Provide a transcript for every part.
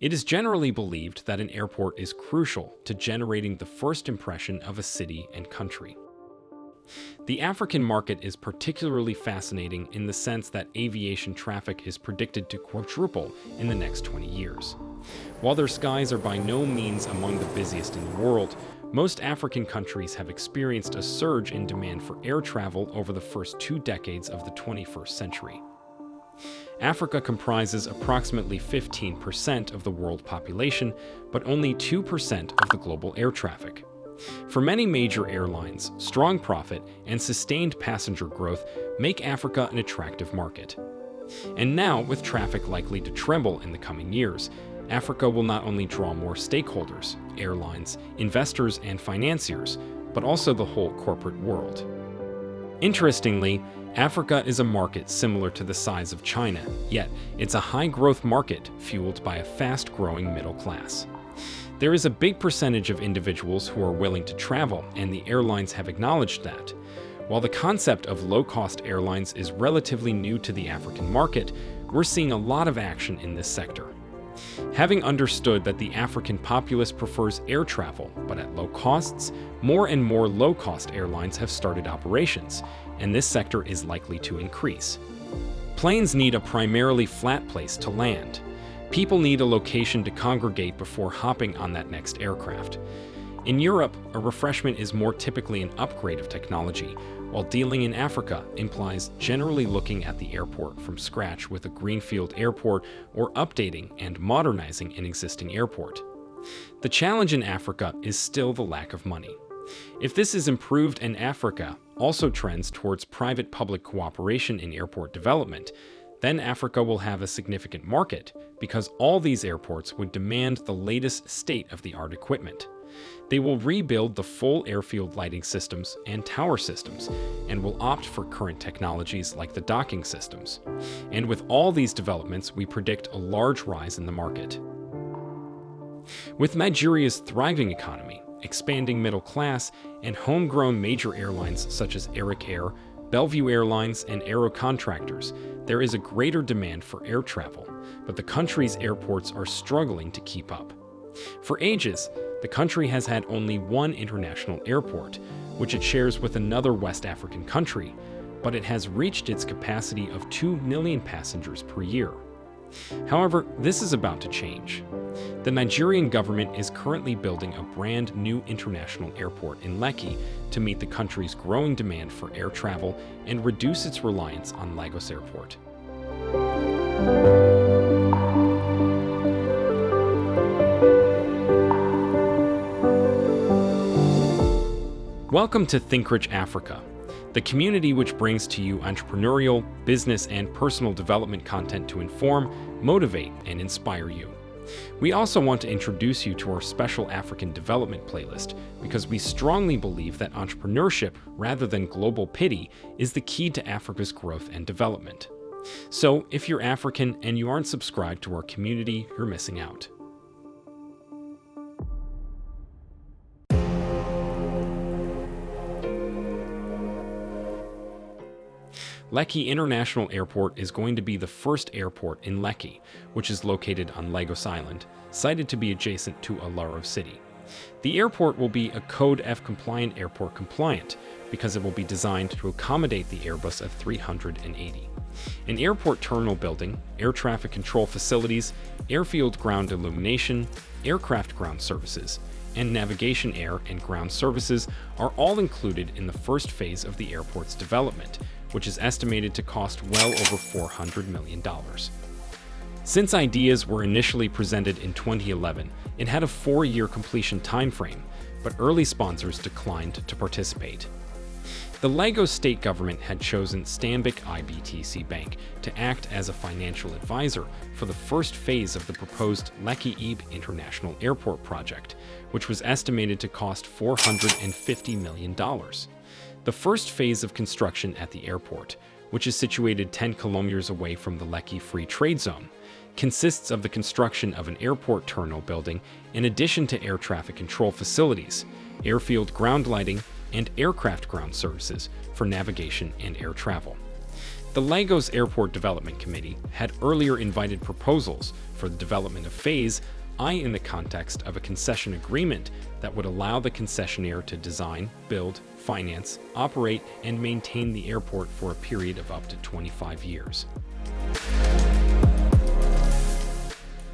It is generally believed that an airport is crucial to generating the first impression of a city and country. The African market is particularly fascinating in the sense that aviation traffic is predicted to quadruple in the next 20 years. While their skies are by no means among the busiest in the world, most African countries have experienced a surge in demand for air travel over the first two decades of the 21st century. Africa comprises approximately 15% of the world population, but only 2% of the global air traffic. For many major airlines, strong profit and sustained passenger growth make Africa an attractive market. And now, with traffic likely to treble in the coming years, Africa will not only draw more stakeholders, airlines, investors, and financiers, but also the whole corporate world. Interestingly, Africa is a market similar to the size of China, yet it's a high-growth market fueled by a fast-growing middle class. There is a big percentage of individuals who are willing to travel, and the airlines have acknowledged that. While the concept of low-cost airlines is relatively new to the African market, we're seeing a lot of action in this sector. Having understood that the African populace prefers air travel, but at low costs, more and more low-cost airlines have started operations, and this sector is likely to increase. Planes need a primarily flat place to land. People need a location to congregate before hopping on that next aircraft. In Europe, a refreshment is more typically an upgrade of technology, while dealing in Africa implies generally looking at the airport from scratch with a greenfield airport or updating and modernizing an existing airport. The challenge in Africa is still the lack of money. If this is improved in Africa also trends towards private-public cooperation in airport development, then Africa will have a significant market because all these airports would demand the latest state-of-the-art equipment. They will rebuild the full airfield lighting systems and tower systems, and will opt for current technologies like the docking systems. And with all these developments, we predict a large rise in the market. With Nigeria's thriving economy, expanding middle class, and homegrown major airlines such as Arik Air, Bellview Airlines, and Aero Contractors, there is a greater demand for air travel, but the country's airports are struggling to keep up. For ages, the country has had only one international airport, which it shares with another West African country, but it has reached its capacity of 2 million passengers per year. However, this is about to change. The Nigerian government is currently building a brand new international airport in Lekki to meet the country's growing demand for air travel and reduce its reliance on Lagos Airport. Welcome to ThinkRich Africa, the community which brings to you entrepreneurial, business, and personal development content to inform, motivate, and inspire you. We also want to introduce you to our special African development playlist because we strongly believe that entrepreneurship, rather than global pity, is the key to Africa's growth and development. So, if you're African and you aren't subscribed to our community, you're missing out. Lekki International Airport is going to be the first airport in Lekki, which is located on Lagos Island, cited to be adjacent to Alaro City. The airport will be a Code F compliant airport compliant because it will be designed to accommodate the Airbus F380. An airport terminal building, air traffic control facilities, airfield ground illumination, aircraft ground services, and navigation air and ground services are all included in the first phase of the airport's development, which is estimated to cost well over $400 million. Since ideas were initially presented in 2011, it had a four-year completion timeframe, but early sponsors declined to participate. The Lagos state government had chosen Stanbic IBTC Bank to act as a financial advisor for the first phase of the proposed Lekki Epe International Airport project, which was estimated to cost $450 million. The first phase of construction at the airport, which is situated 10 kilometers away from the Lekki Free Trade Zone, consists of the construction of an airport terminal building in addition to air traffic control facilities, airfield ground lighting, and aircraft ground services for navigation and air travel. The Lagos Airport Development Committee had earlier invited proposals for the development of Phase I in the context of a concession agreement that would allow the concessionaire to design, build, finance, operate, and maintain the airport for a period of up to 25 years.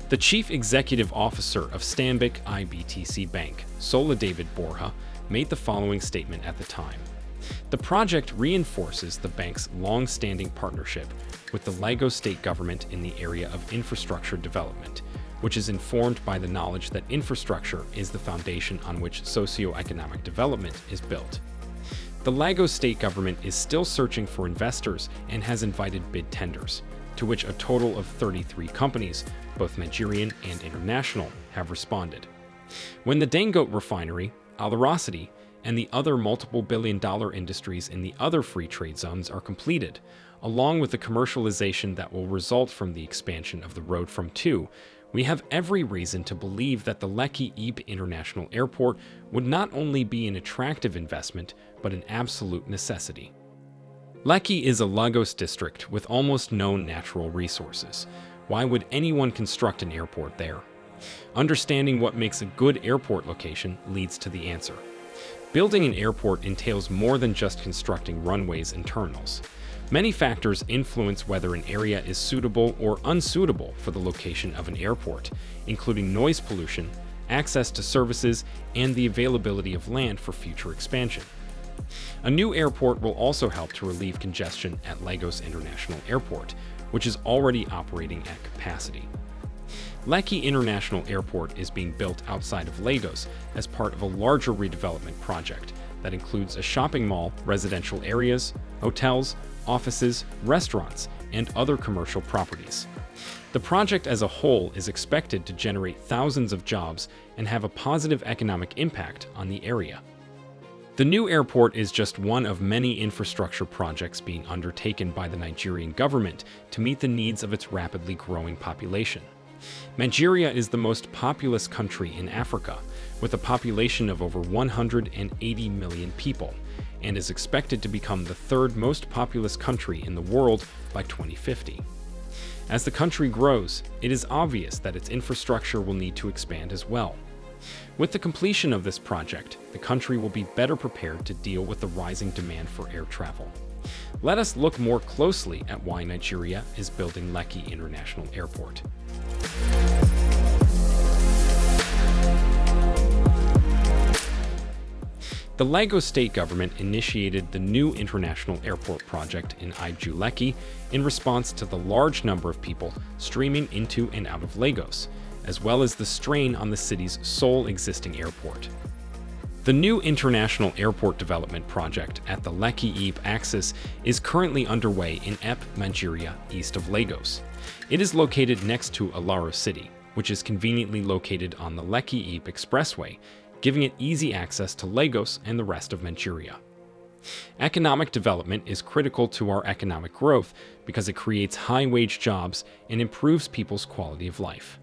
The chief executive officer of Stanbic IBTC Bank, Sola David Borha, made the following statement at the time. The project reinforces the bank's long-standing partnership with the Lagos state government in the area of infrastructure development, which is informed by the knowledge that infrastructure is the foundation on which socio-economic development is built. The Lagos state government is still searching for investors and has invited bid tenders, to which a total of 33 companies, both Nigerian and international, have responded. When the Dangote refinery, Alaro City, and the other multiple billion dollar industries in the other free trade zones are completed, along with the commercialization that will result from the expansion of the road from 2, we have every reason to believe that the Lekki Epe International Airport would not only be an attractive investment, but an absolute necessity. Lekki is a Lagos district with almost no natural resources. Why would anyone construct an airport there? Understanding what makes a good airport location leads to the answer. Building an airport entails more than just constructing runways and terminals. Many factors influence whether an area is suitable or unsuitable for the location of an airport, including noise pollution, access to services, and the availability of land for future expansion. A new airport will also help to relieve congestion at Lagos International Airport, which is already operating at capacity. Lekki International Airport is being built outside of Lagos as part of a larger redevelopment project that includes a shopping mall, residential areas, hotels, offices, restaurants, and other commercial properties. The project as a whole is expected to generate thousands of jobs and have a positive economic impact on the area. The new airport is just one of many infrastructure projects being undertaken by the Nigerian government to meet the needs of its rapidly growing population. Nigeria is the most populous country in Africa, with a population of over 180 million people, and is expected to become the third most populous country in the world by 2050. As the country grows, it is obvious that its infrastructure will need to expand as well. With the completion of this project, the country will be better prepared to deal with the rising demand for air travel. Let us look more closely at why Nigeria is building Lekki International Airport. The Lagos state government initiated the new international airport project in Ibeju Lekki in response to the large number of people streaming into and out of Lagos, as well as the strain on the city's sole existing airport. The new international airport development project at the Lekki Epe axis is currently underway in Epe, Nigeria, east of Lagos. It is located next to Alaro City, which is conveniently located on the Lekki Epe Expressway, giving it easy access to Lagos and the rest of Nigeria. Economic development is critical to our economic growth because it creates high-wage jobs and improves people's quality of life.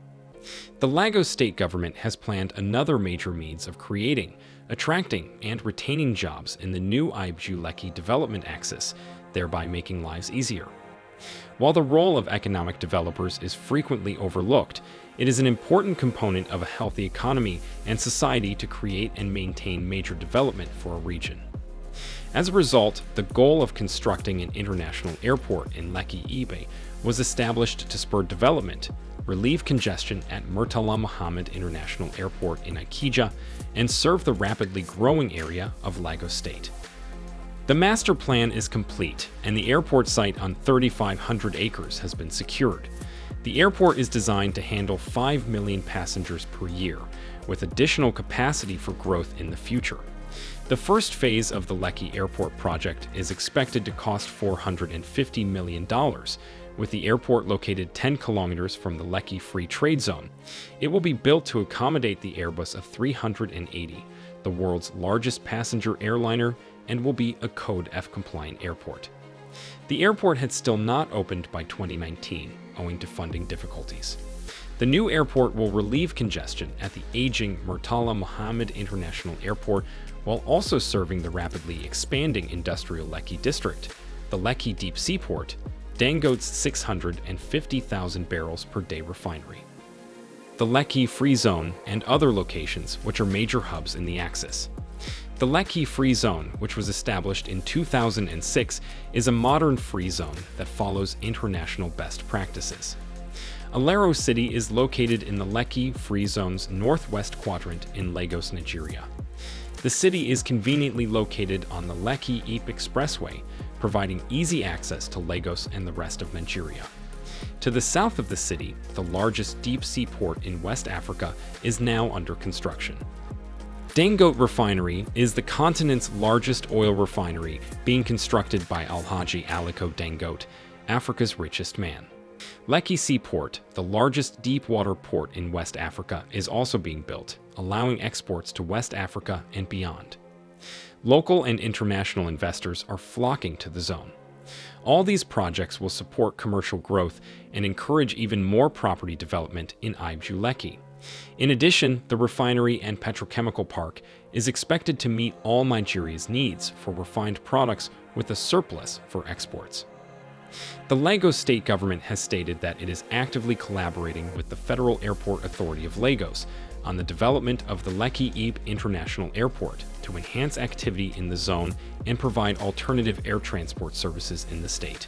The Lagos state government has planned another major means of creating, attracting, and retaining jobs in the new Ibeju Lekki development axis, thereby making lives easier. While the role of economic developers is frequently overlooked, it is an important component of a healthy economy and society to create and maintain major development for a region. As a result, the goal of constructing an international airport in Lekki Epe was established to spur development, relieve congestion at Murtala Muhammed International Airport in Ikeja, and serve the rapidly growing area of Lagos State. The master plan is complete, and the airport site on 3,500 acres has been secured. The airport is designed to handle 5 million passengers per year, with additional capacity for growth in the future. The first phase of the Lekki Airport project is expected to cost $450 million, with the airport located 10 kilometers from the Lekki Free Trade Zone. It will be built to accommodate the Airbus A380, the world's largest passenger airliner and will be a Code F compliant airport. The airport had still not opened by 2019, owing to funding difficulties. The new airport will relieve congestion at the aging Murtala Muhammed International Airport while also serving the rapidly expanding industrial Lekki district. the Lekki Deep Seaport, Dangote's 650,000 barrels per day refinery, the Lekki Free Zone, and other locations which are major hubs in the Axis. The Lekki Free Zone, which was established in 2006, is a modern free zone that follows international best practices. Alaro City is located in the Lekki Free Zone's northwest quadrant in Lagos, Nigeria. The city is conveniently located on the Lekki-Epe Expressway, providing easy access to Lagos and the rest of Nigeria. To the south of the city, the largest deep-sea port in West Africa is now under construction. Dangote Refinery is the continent's largest oil refinery being constructed by Alhaji Aliko Dangote, Africa's richest man. Lekki Seaport, the largest deep-water port in West Africa, is also being built, allowing exports to West Africa and beyond. Local and international investors are flocking to the zone. All these projects will support commercial growth and encourage even more property development in Ibeju Lekki. In addition, the refinery and petrochemical park is expected to meet all Nigeria's needs for refined products with a surplus for exports. The Lagos state government has stated that it is actively collaborating with the Federal Airport Authority of Lagos on the development of the Lekki-Epe International Airport to enhance activity in the zone and provide alternative air transport services in the state.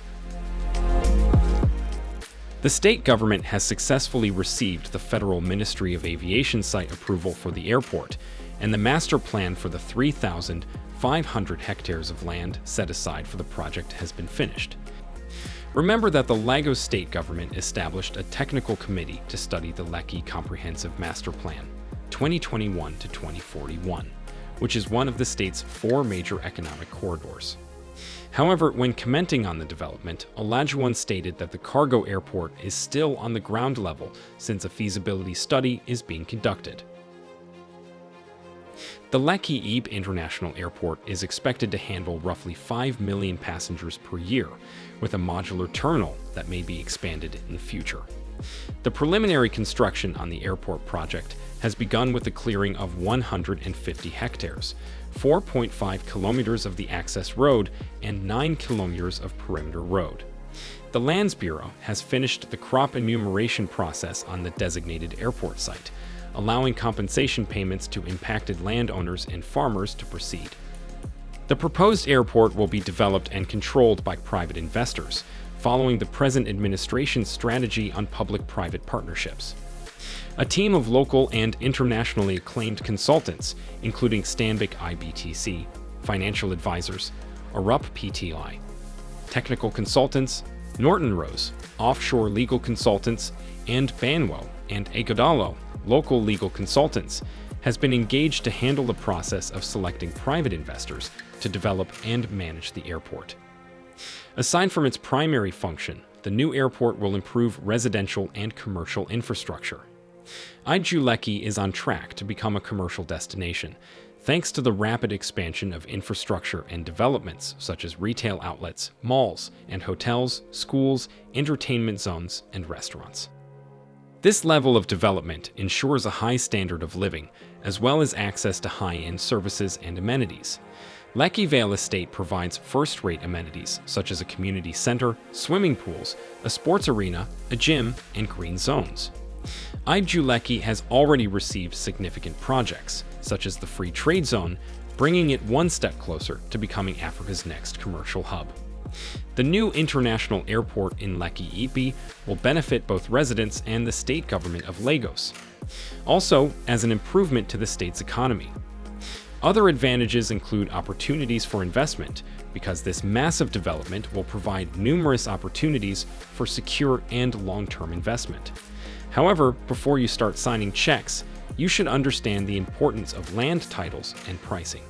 The state government has successfully received the Federal Ministry of Aviation site approval for the airport, and the master plan for the 3,500 hectares of land set aside for the project has been finished. Remember that the Lagos state government established a technical committee to study the Lekki Comprehensive Master Plan 2021 to 2041, which is one of the state's four major economic corridors. However, when commenting on the development, Olajuwon stated that the cargo airport is still on the ground level since a feasibility study is being conducted. The Lekki-Epe International Airport is expected to handle roughly 5 million passengers per year, with a modular terminal that may be expanded in the future. The preliminary construction on the airport project has begun with the clearing of 150 hectares, 4.5 kilometers of the access road, and 9 kilometers of perimeter road. The Lands Bureau has finished the crop enumeration process on the designated airport site, allowing compensation payments to impacted landowners and farmers to proceed. The proposed airport will be developed and controlled by private investors, following the present administration's strategy on public-private partnerships. A team of local and internationally acclaimed consultants, including Stanbic IBTC, financial advisors, Arup PTI, technical consultants, Norton Rose, offshore legal consultants, and Banwo and Ighodalo, local legal consultants, has been engaged to handle the process of selecting private investors to develop and manage the airport. Aside from its primary function, the new airport will improve residential and commercial infrastructure. Ibeju Lekki is on track to become a commercial destination, thanks to the rapid expansion of infrastructure and developments such as retail outlets, malls, and hotels, schools, entertainment zones, and restaurants. This level of development ensures a high standard of living, as well as access to high-end services and amenities. Lekki Vale Estate provides first-rate amenities such as a community center, swimming pools, a sports arena, a gym, and green zones. Ibeju has already received significant projects, such as the Free Trade Zone, bringing it one step closer to becoming Africa's next commercial hub. The new international airport in Lekki-Epe will benefit both residents and the state government of Lagos, also as an improvement to the state's economy. Other advantages include opportunities for investment, because this massive development will provide numerous opportunities for secure and long-term investment. However, before you start signing checks, you should understand the importance of land titles and pricing.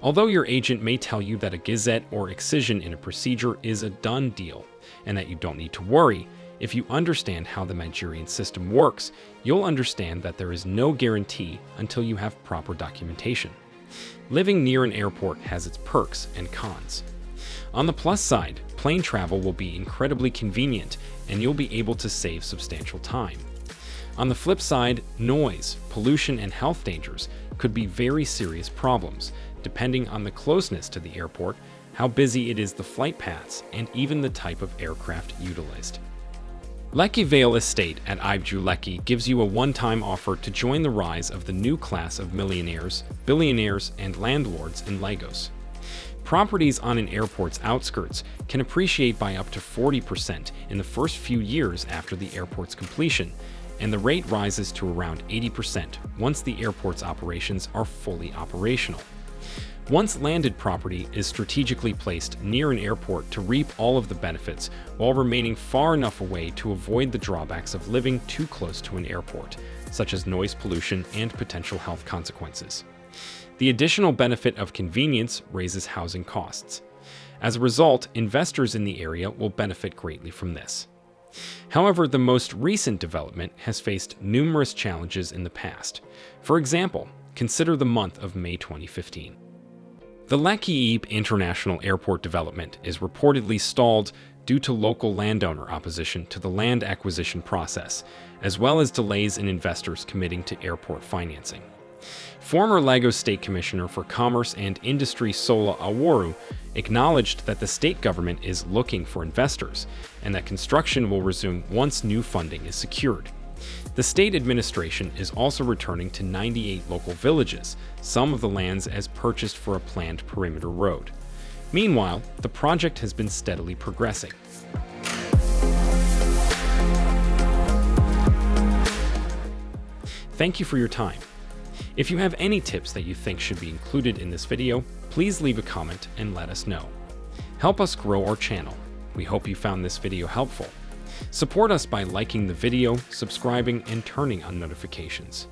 Although your agent may tell you that a gazette or excision in a procedure is a done deal, and that you don't need to worry, if you understand how the Nigerian system works, you'll understand that there is no guarantee until you have proper documentation. Living near an airport has its perks and cons. On the plus side, plane travel will be incredibly convenient and you'll be able to save substantial time. On the flip side, noise, pollution, and health dangers could be very serious problems depending on the closeness to the airport, how busy it is the flight paths, and even the type of aircraft utilized. Lekki Vale Estate at Ibeju Lekki gives you a one-time offer to join the rise of the new class of millionaires, billionaires, and landlords in Lagos. Properties on an airport's outskirts can appreciate by up to 40% in the first few years after the airport's completion, and the rate rises to around 80% once the airport's operations are fully operational. Once landed property is strategically placed near an airport to reap all of the benefits while remaining far enough away to avoid the drawbacks of living too close to an airport, such as noise pollution and potential health consequences. The additional benefit of convenience raises housing costs. As a result, investors in the area will benefit greatly from this. However, the most recent development has faced numerous challenges in the past. For example, consider the month of May 2015. The Lekki International Airport development is reportedly stalled due to local landowner opposition to the land acquisition process, as well as delays in investors committing to airport financing. Former Lagos State Commissioner for Commerce and Industry Sola Oworu acknowledged that the state government is looking for investors and that construction will resume once new funding is secured. The state administration is also returning to 98 local villages, some of the lands as purchased for a planned perimeter road. Meanwhile, the project has been steadily progressing. Thank you for your time. If you have any tips that you think should be included in this video, please leave a comment and let us know. Help us grow our channel. We hope you found this video helpful. Support us by liking the video, subscribing, and turning on notifications.